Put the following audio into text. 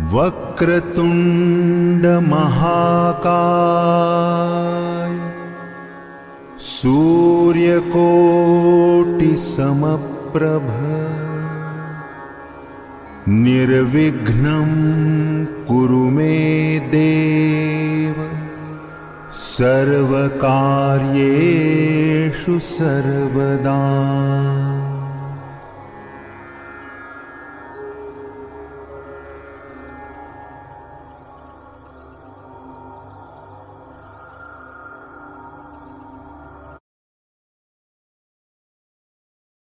वक्रतुण्डमहाकाय सूर्यकोटिसमप्रभ निर्विघ्नं कुरु मे देव। सर्वकार्येषु सर्वदा।